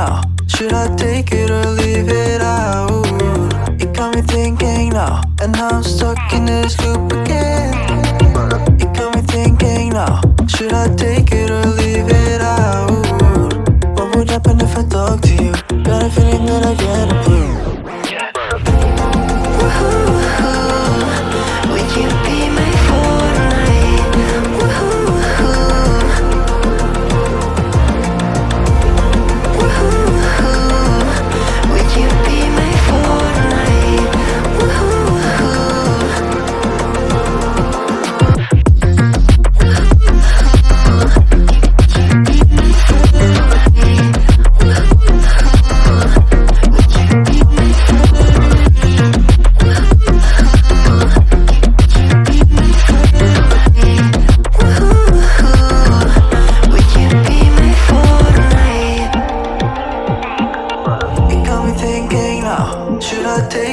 now Should I take it or leave it out? It got me thinking now And now I'm stuck in this loop again It got me thinking now Should I take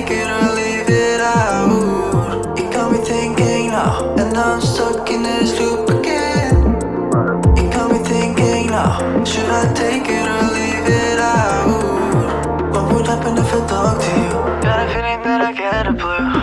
take it or leave it out It got me thinking now And I'm stuck in this loop again It got me thinking now Should I take it or leave it out? What would happen if I talk to you? Got a feeling that I get a blue